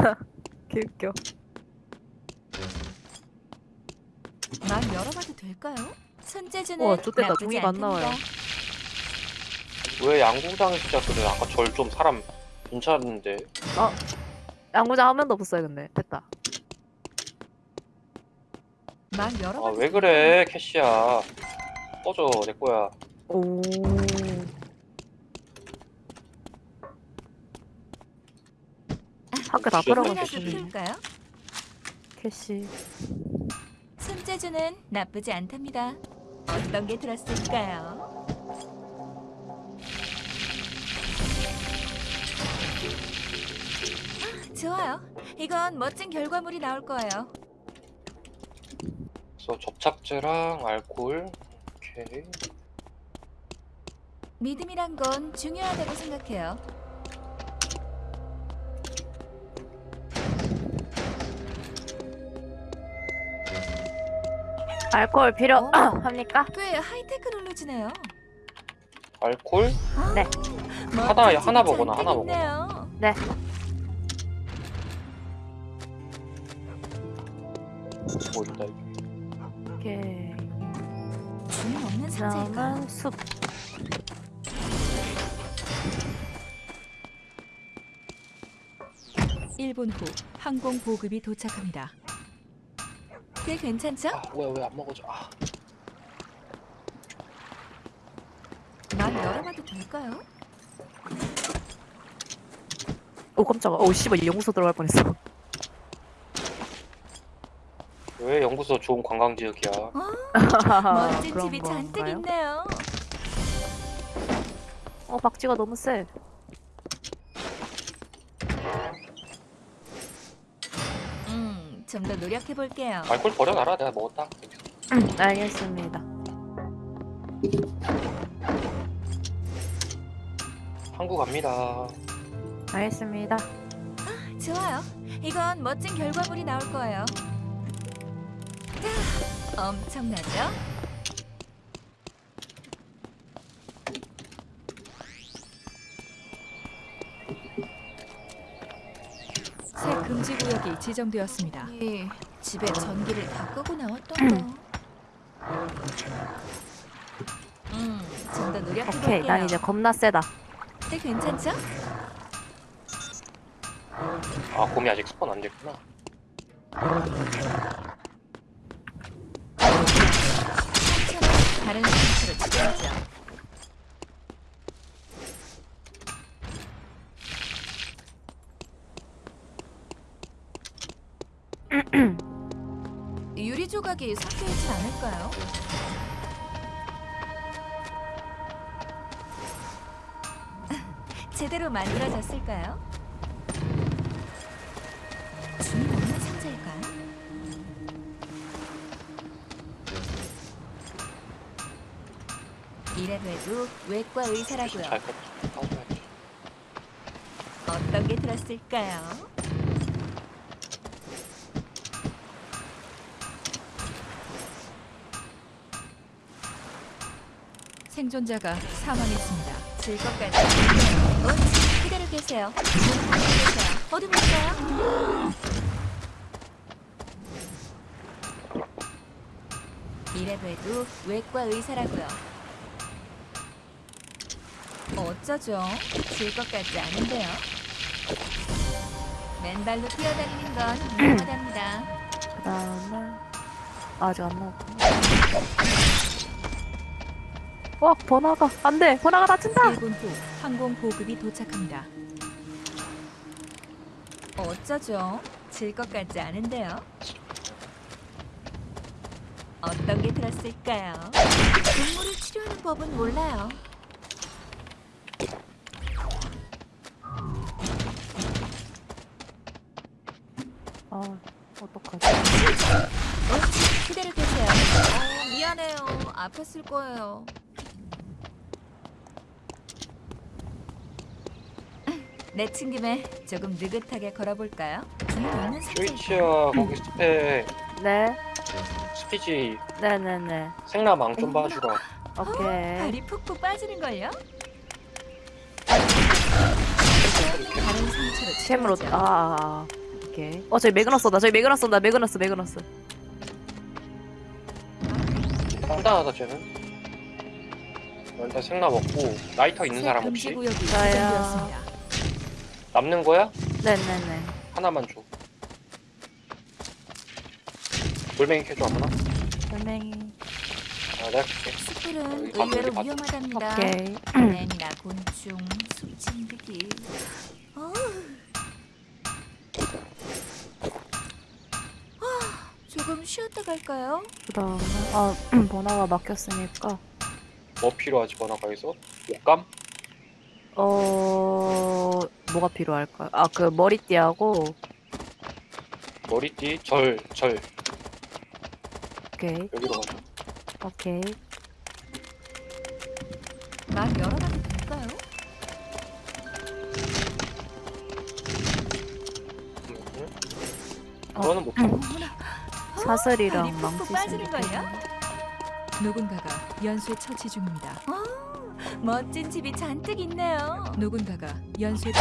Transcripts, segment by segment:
개웃겨. 막 열어봐도 될까요? 손재주는 우와, 좋겠다. 종이가 안 나와요. 왜 양궁장에 진짜 그래? 아까 절 좀 사람 괜찮은데. 양구장 한 명도 없어요, 근데. 됐다. 막아 열어봐도 왜 그래 캐시야. 꺼져 내 거야. 오. 다 진짜 끌어가고 캐시. 피울까요? 캐시. 손재주는 나쁘지 않답니다. 어떤 게 들었을까요? 아, 좋아요. 이건 멋진 결과물이 나올 거예요. 그래서 접착제랑 알코올. 오케이. 믿음이란 건 중요하다고 생각해요. 알코올 필요 어. 합니까? 꽤 하이테크놀로지네요. 알코올? 네. 하나- 멋진 하나 집이 먹어놔, 하나 잔뜩 있네요. 뭐 있다 이게. 오케이. 주인 없는 숲. 일분후 항공 보급이 도착합니다. 꽤 괜찮죠? 아 왜 왜 안 먹어져? 아막 열어봐도 될까요? 오 깜짝아. 오 씨발 연구소 들어갈 뻔했어. 왜 연구소 좋은 관광 지역이야? 멋진 그런 집이 잔뜩? 있네요. 어 박쥐가 너무 세. 음, 좀 더 노력해 볼게요. 알코올 버려놔라 내가 먹었다. 알겠습니다. 한국 갑니다. 알겠습니다. 좋아요. 이건 멋진 결과물이 나올 거예요. 자, 엄청나죠? 새 금 지 지정되었습니다. 이 집에 전기를 다 끄고 나왔던가. 음, 좀더 노력해 볼게요. 오케이. 난 이제 겁나 세다. 네, 괜찮죠? 아 곰이 아직 스폰 안 됐구나. 다른 상처로 치료하죠. 유리 조각이 섞여 있지 않을까요? 제대로 만들어졌을까요? 주인 없는 상자일까요? 이래도 해도 외과 의사라고요. 잘 껐다. 까줘야지. 어떤 게 들었을까요? 생존자가 사망했습니다. 즐겁까지. 어, 그대로 계세요. 그대로 계세요. 어디 볼까요? 이래도 해도 외과 의사라고요. 어쩌죠? 질것 같지 않은데요. 맨발로 뛰어다니는 건 위험하답니다. 그다음에 아직 안 나왔구나. 와 번화가 안 돼 번화가 다친다. 1분 후 항공 보급이 도착합니다. 어쩌죠? 질 것 같지 않은데요. 어떤 게 들었을까요? 동물을 치료하는 법은 몰라요. 아 어떡하지? 어, 그대로 계세요. 어, 미안해요. 아팠을 거예요. 내친 김에 조금 느긋하게 걸어볼까요? 상자일까요? 스위치야 거기 스페 네 스피지 네네네 생라망 좀 봐주라. 오케이. 발이 푹푹 빠지는걸요? 다른 상처로 치료하죠. 아, 아, 아. 오케이. 어 저기 매그너스 다 저기 매그너스 다 매그너스 매그너스. 간단하다 쟤는 어, 일단 생나 먹고 라이터 있는 새 사람 혹시? 구역이 저요. 지정되었습니다. 남는 거야? 네네네. 하나만 줘 돌멩이 캐줘 아무나? 돌멩이. 아 내가 여기 가면 의외로 위험하답니다. 오케이. 뱀이나 곤충, 숲진드기. 어. 아, 조금 쉬었다 갈까요? 그다음에 아 번호가 막혔으니까 뭐 필요하지 번화가에서? 옷감? 어 뭐가 필요할까요? 아 그 머리띠하고 머리띠? 절, 절 오케이 여기로 가자 오케이. 막 열어봐도 될까요? 음, 음. 어. 그거는 못 필요 어머나, 사슬이랑 발이 푹푹 망치 빠지는걸요? 누군가가 연쇄 처치 중입니다. 어, 멋진 집이 잔뜩 있네요. 누군가가 연쇄.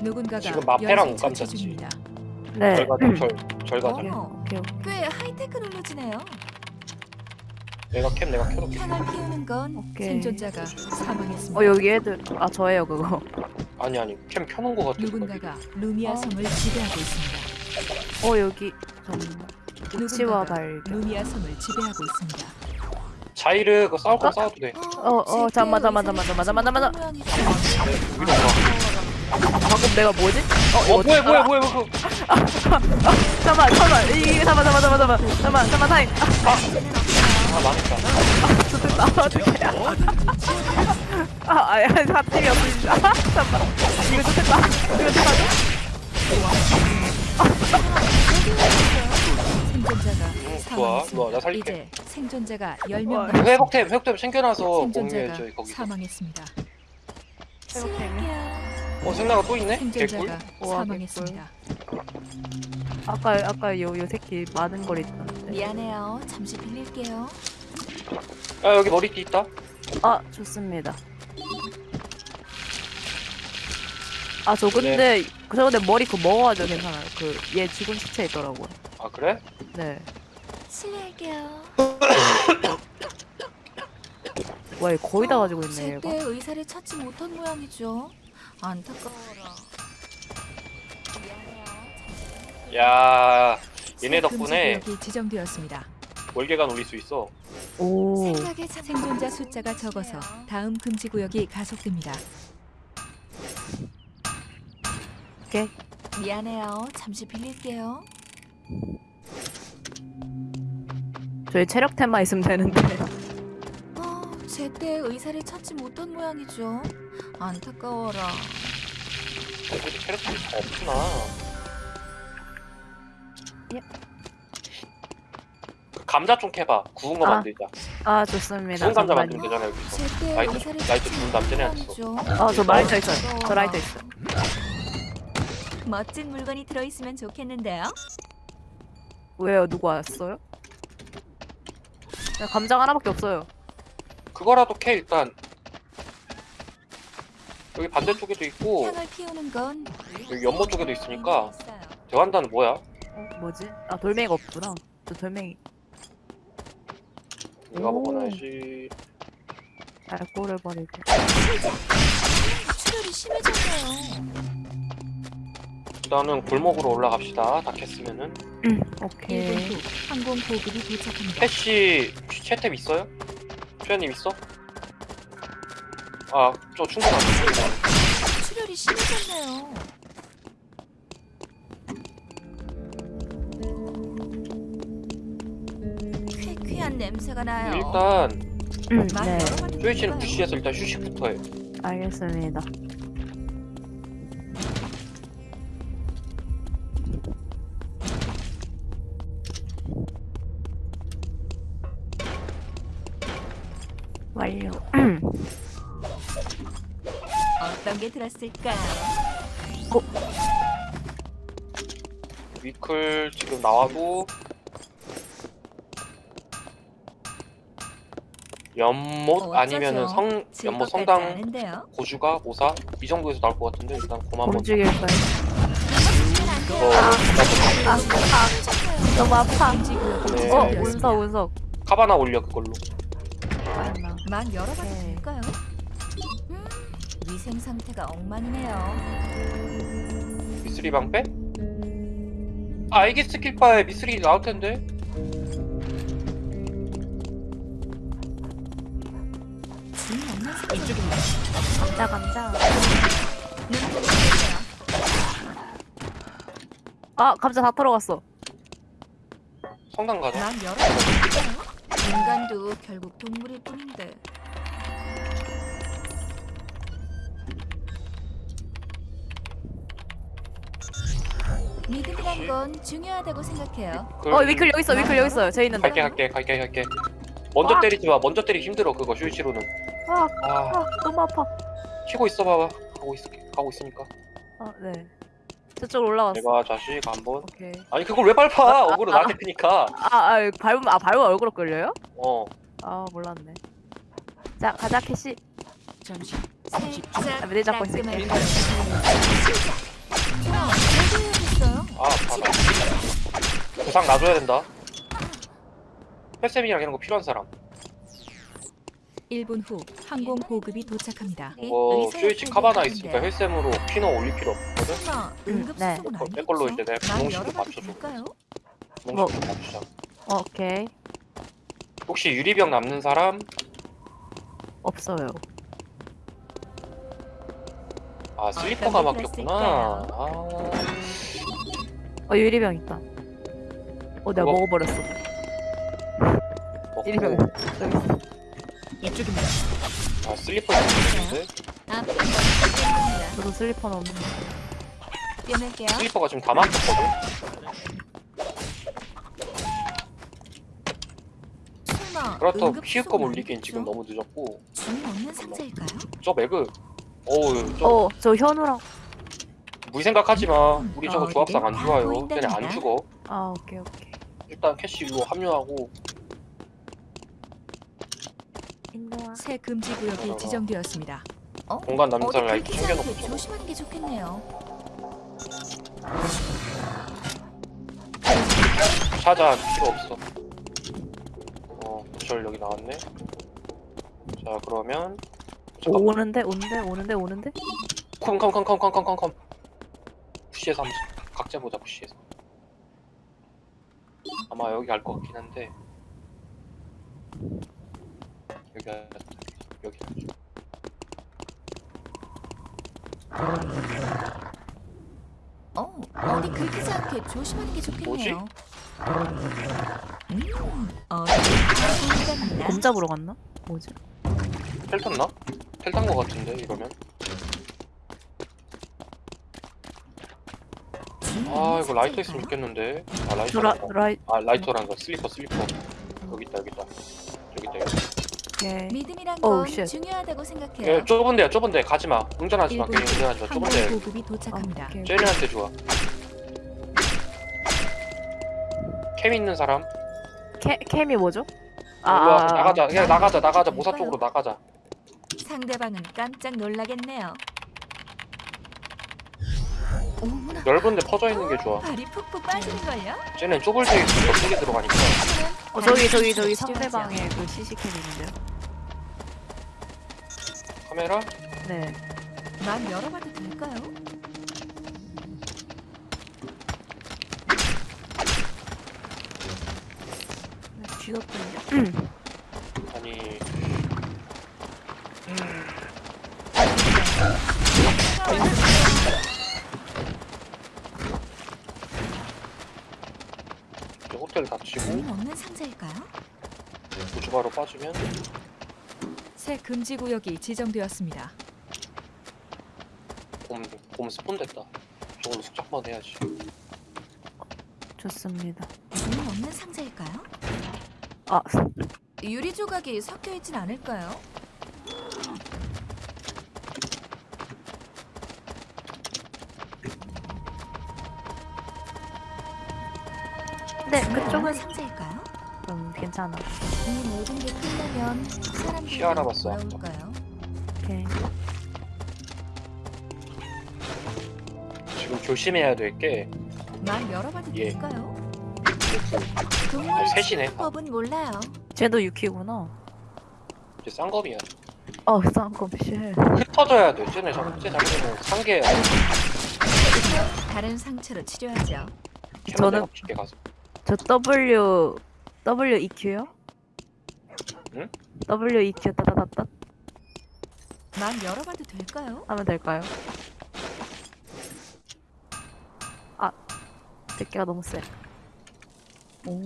누군가가 지금 마페랑 연쇄 처치 옷감자지. 중입니다. 네. 절 가자 절, 절 가자 어머, 오케이 오케이. 꽤 하이테크놀로지네요. 내가 캠 내가 켜놓게 향을 피우는 건 오케이. 생존자가 사망했습니다. 어 여기 애들 아 저예요 그거. 아니 아니 캠 켜놓은 거 같아 누군가가 루미아 어. 섬을 지배하고 있습니다. 어 여기 잠깐만. 누군가가 발견. 루미아 섬을 지배하고 있습니다. 자이르 그거 싸울 거 싸워도 돼. 어, 어, 잠깐만, 잠깐만, 잠깐만, 잠깐만, 잠깐만, 잠깐만. 위로 가 방금 내가 뭐지? 어, 어 이거 뭐야 뭐야 아, 뭐야 뭐야 잠깐만 잠깐만. 이게 잠깐만 잠깐만 잠깐만 잠깐만 잠깐만 타임. 아 망했다. 좋겠다. 어떡해 아 아야 사팀이 없으니까 잠깐만. 이거 좋겠다. 이거 좋겠다. 생존자가 응 좋아 좋아 나. 살릴게 이제 생존자가 10명 어, 남았습니다. 회복템 회복템 챙겨놔서 생존자가 공유해줘 거기서 사망했습니다. 어 생나가 또 있네? 개꿀 생존자가 우와, 사망했습니다. 아까 아까 요 요 새끼 많은 걸 있던데 미안해요. 잠시 빌릴게요. 아 여기 머리띠 있다 아 좋습니다 아 저 근데 저 근데 머리 그거 먹어가지고 괜찮아요 그 얘 죽은 시체 있더라고요 아 그래? 네 실례할게요. 와, 얘 거의 다 가지고 있네 제때 의사를 찾지 못한 모양이죠. 안타까워라. 야 얘네 덕분에 구역이 지정되었습니다. 월계관 올릴 수 있어 오 생존자 숫자가 적어서 다음 금지 구역이 가속됩니다. 오케이 미안해요. 잠시 빌릴게요. 저희 체력템만 있으면 되는데 어, 제때 의사를 찾지 못한 모양이죠. 안타까워라. 여기 캐릭터이 다 없구나 예. 그 감자 좀 캐봐 구운 거 아, 만들자 아 좋습니다 구운 감자. 만들면 되잖아 여기서 제때 라이트, 라이트 찾지 주문 못한 남자네 했어. 모양이죠. 아, 저 라이터 있어요. 저 라이터 있어요. 멋진 물건이 들어있으면 좋겠는데요. 왜요? 누구 왔어요? 그냥 감장 하나밖에 없어요. 그거라도 캐 일단 여기 반대쪽에도 있고 향을 피우는 건 여기 연못 쪽에도 있으니까 있어요. 대환단은 뭐야? 어, 뭐지? 아 돌멩이가 없구나. 저 돌멩이 내가 오. 먹어놔야지 알코올을 버리고. 출혈이 심해졌네요. 일단은 골목으로 올라갑시다 다 캤으면은 음, 1분 오케이. 후 항공 보급이 도착합니다. 캐시 채탭 있어요? 최현님 있어? 아 저 충분하네 출혈이 심해졌네요. 쾌쾌한 냄새가 나요. 일단 음, 막 네, 될까요? 부시에서 일단 휴식부터 해 알겠습니다. 완료. 어떤 게 들었을까요? 위클 지금 나와도 연못 아니면은 성 연못 성당. 고주가 모사 이 정도에서 나올 것 같은데 일단 고만 먼저 움직일까요? 이거 아, 아, 너무 아파. 네. 어. 운석, 운석. 카바나 올려 그걸로? 막 열어봐도 네. 될까요? 음, 위생 상태가 엉망이네요. 미스리 방패? 아 이게 스킬 바에 미스리 나올 텐데 이쪽입니다. 감자, 감자. 아, 감자 다 털어갔어. 성당 가자 막 열어봐도 될까요? 인간도 결국 동물일 뿐인데. 믿음이란 건 중요하다고 생각해요. 그- 어, 위클 여기 있어, 위클 여기 있어요. 제 있는데. 갈게 갈게 갈게 갈게 먼저 아. 때리지 마 먼저 때리기 힘들어 그거 슈이치로는 아, 아 아, 너무 아파. 키고 있어 봐봐 가고 있을게 가고 있으니까 아, 네. 저쪽으로 올라갔어. 내가 자식 한번 오케이. 아니 그걸 왜 밟아 어그로 나한테 크니까 아, 아, 밟으면, 아, 밟으면 얼굴로 끌려요? 어 아, 몰랐네. 자, 가자, 캐시. 잠시. 아, 미리 잡고 있을게. 어, 했어요? 아, 받아. 부상 놔줘야 된다. 헬쌤이랑 이런 거 필요한 사람. 1분 후 항공 보급이 도착합니다. 이거 슈이치 카바나 있으니까 헬쌤으로 피너 올릴 필요 없 거든. 설마 음, 응급 네. 수속은 내 아니겠죠? 걸로 이제 내가 막 분홍식으로 열어봐도 맞춰줘. 될까요? 분홍식으로 맞추자. 어, 오케이. 혹시 유리병 남는 사람? 없어요. 아 슬리퍼가 막혔구나. 게 아, 어, 유리병 있다. 어, 내가 그거- 먹어버렸어. 유리병. 먹고. 저기 있어. 이쪽입니다. 아 슬리퍼 있습니다. 저도 슬리퍼는 없는데. 뛰어낼게요. 슬리퍼가 지금 다 막혔거든. 그렇다고 피흡검 수속은 올리기엔? 지금 너무 늦었고 주인 없는 상자일까요? 저 매그 어우 저 어, 저 현우랑. 무리 생각하지 마. 우리 저거 어, 조합상 안다 좋아요. 보인답니다. 걔네 안 죽어. 아, 오케이, 오케이. 일단 캐시 일로 합류하고. 새 금지 구역이 지정되었습니다. 어? 공간 남는 어디 사람 라이트 챙겨놓고 조심하는 게 좋겠네요. 찾아 필요 없어. 어, 부절 여기 나왔네. 자, 그러면 잠깐만. 오는데, 오는데, 오는데, 오는데? 컴컴컴컴컴컴컴. 푸시에서 한번 각자 보자 푸시에서. 아마 여기 갈 것 같긴 한데. 여기 갈- 여기. 어, 어디 긁히지 않게 조심하는 게 좋겠네요. 음, 다 보인답니다. 곰 잡으러 갔나? 뭐지? 텔 탔나? 텔탄것 같은데 이러면. 아 없는 이거 라이터 있으면? 좋겠는데. 아 라이터. 저 라, 라이, 아 라이터란 거 슬리퍼 슬리퍼. 여기 있다 여기 있다. 여기 있다 여기. 오케이. 믿음이란 어우, 건 쉣. 중요하다고 생각해요. 예, 좁은데야 좁은데 가지 마. 운전하지 마. 1분 괜히 운전하지 후 마. 좁은데. 보급이 도착합니다. 오케이. 제리한테 좋아. 캠 있는 사람? 캐, 캠이 뭐죠? 아, 아, 아, 나가자. 그냥 나가자. 나가자. 될까요? 모사 쪽으로 나가자. 상대방은 깜짝 놀라겠네요. 어머나, 넓은데 퍼져 있는 게 좋아. 발이 푹푹 빠지는걸요? 쟤는 좁을 때더 크게 들어가니까. 어, 저기, 저기, 저기. 상대방에 그 CC캠 있는데요? 카메라? 네. 막 열어봐도 될까요? 쥐었군요. 아니. 이제 호텔 닫히고 없는 상자일까요? 우주바로 빠지면 새 금지 구역이 지정되었습니다. 곰, 곰 스폰 됐다. 저걸로 숙작만 해야지. 좋습니다. 주인 없는 상자일까요? 아, 유리 조각이 섞여 있진 않을까요? 네, 그쪽은 상자일까요? 음, 괜찮 괜찮아. 이 모든 게 끝나면 사람들이 시아라 봤어, 아까. 돌아올까요? 오케이. 지금 조심해야 될 게 말 열어봐도 예. 될까요? 아, 셋이네. 법은 몰라요. 쟤도 유키구나. 이제 쌍검이야. 어, 쌍검 씨. 흩어져야 돼. 쟤네 자꾸 쟤 자기는 상계 다른 상처로 치료하죠. 저는-. 저 W W E Q요? 응? W E Q 따다다다 말 열어봐도 될까요? 하면 될까요? 아, 대기가 너무 세. 오,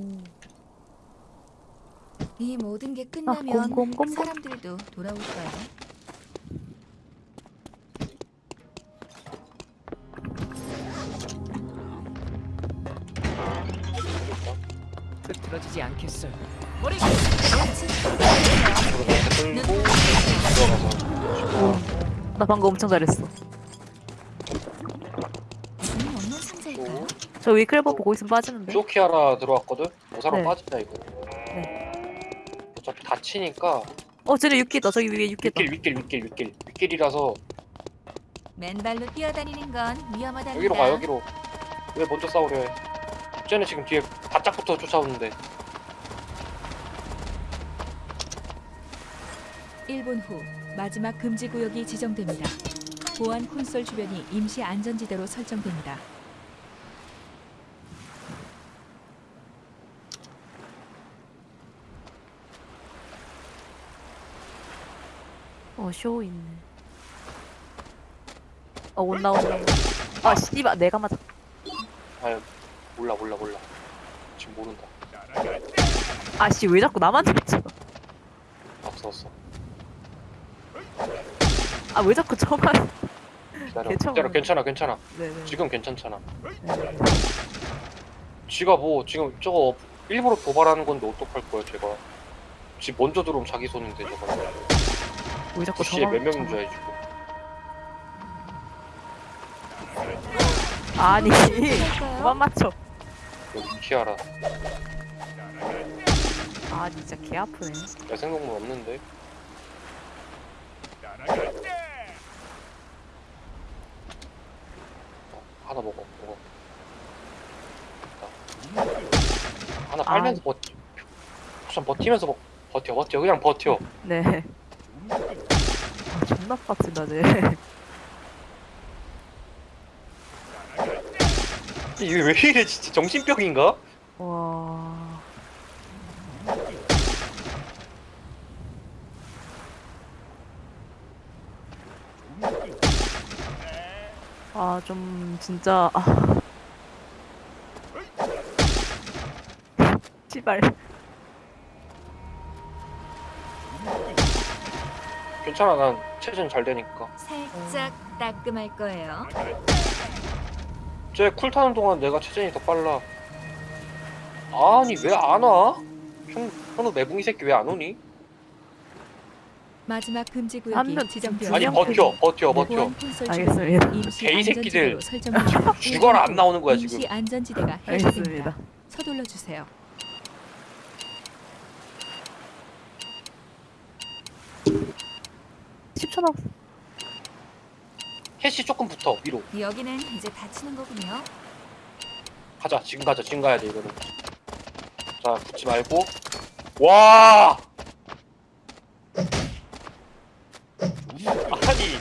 이 모든 게 아, 끝나면 곰곰곰 곰. 사람들도 돌아올까요? 나 방금 엄청 잘했어. 저 위클버 보고 있으면 빠지는데. 쇼키하라 들어왔거든? 오사랑 네. 빠진다 이거 어차피 다치니까 어, 쟤네 육기다. 저기 위에 육기다. 윗길 윗길 윗길 윗길 윗길이라서 맨발로 뛰어다니는 건 위험하답니다. 여기로 가 여기로 왜 먼저 싸우려 해 쟤네 지금 뒤에 바짝부터 쫓아오는데 1분 후 마지막 금지 구역이 지정됩니다. 보안 콘솔 주변이 임시 안전지대로 설정됩니다. 어, 쇼 있네. 어, 온다, 온다. 온다. 아, 씨발, 내가 맞아. 아유 몰라 몰라 몰라 지금 모른다 아, 씨, 왜 자꾸 나만 잡지? 앞섰어 아, 왜 자꾸 저만. 기다려 괜찮아. 기다려 괜찮아 괜찮아 네네. 지금 괜찮잖아 네. 지가 뭐 지금 저거 일부러 도발하는 건데 어떡할 거야 제가 지 먼저 들어오면 자기 손인데 저거 왜 자꾸 저만. 몇 명인 저만- 줄 알지 지금 아니? 그만 맞춰. 여기 키아라 아, 진짜 개 아프네. 야생동물 없는데 어, 하나 먹어 먹어 됐다. 하나 빨면서 버텨 좀 버티면서 먹 버텨 버텨 그냥 버텨 네. 아, 존나 빡친다, 쟤. 이게 왜 이래 진짜 정신병인가? 와. 아, 좀, 진짜, 아. 씨발. 괜찮아 난 체전 잘 되니까 살짝 따끔할 거예요. 쟤 쿨 타는 동안 내가 체전이 더 빨라 아니 왜 안 와? 현, 현우 매붕이 새끼 왜 안 오니? 마지막 금지 한 구역이 명- 아니 지정되었습니다. 버텨 버텨 버텨 알겠습니다. 개이 새끼들. 죽어라 안 나오는 거야 지금 임시 안전지대가 알겠습니다. 해제됩니다. 서둘러 주세요. 10초 남았어. 해시 조금 붙어 위로 여기는 이제 다치는 거군요. 가자 지금 가자 지금 가야 돼 이거는 자 붙지 말고 와 아니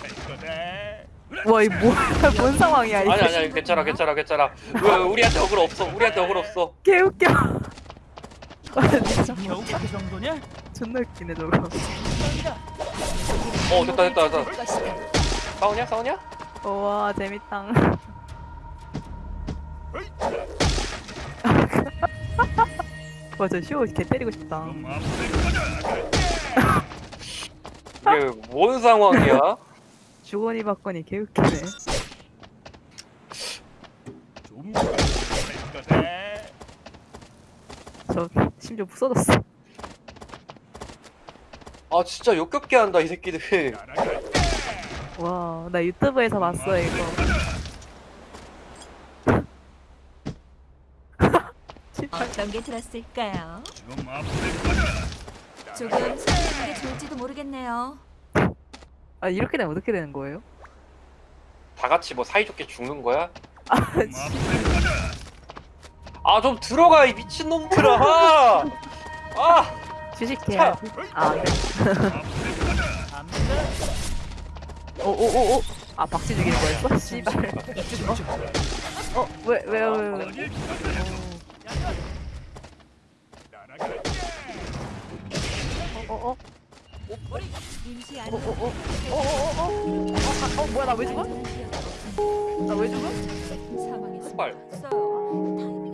와, 이 뭐, 뭔 상황이야, 이게. 아니 아니 아니 괜찮아 괜찮아 괜찮아 왜 우리한테 억울 없어 우리한테 억울 없어 개웃겨. 아, 진짜. 겨우 그 정도냐? 존나 웃기네, 저거. 어 됐다 됐다 됐다. 싸우냐 싸우냐 우와, 재밌다. 와, 저 쇼 개 때리고 싶다. 이게 뭔 상황이야 주거니 받거니 개웃기네. 저 심지어 부서졌어. 아 진짜 역겹게 한다 이 새끼들 와, 나 유튜브에서 봤어 이거. 어떤 게 들었을까요? 조금 숨기는 게 좋을지도 모르겠네요. 아 이렇게 되면 어떻게 되는 거예요? 다 같이 뭐 사이좋게 죽는 거야? 아아좀 들어가 이 미친 놈들아! 아! 주식해야 아 네. 오오오오 아 박쥐 죽이는 거였어? 씨발 어 왜왜왜 왜, 왜, 어, 어, 임 시 어, 어, 어, 어, 어, 어, 어, 어, 어, 뭐야, 나 왜 죽어? 나 왜 죽어? 사망했습니다. 발 없어요.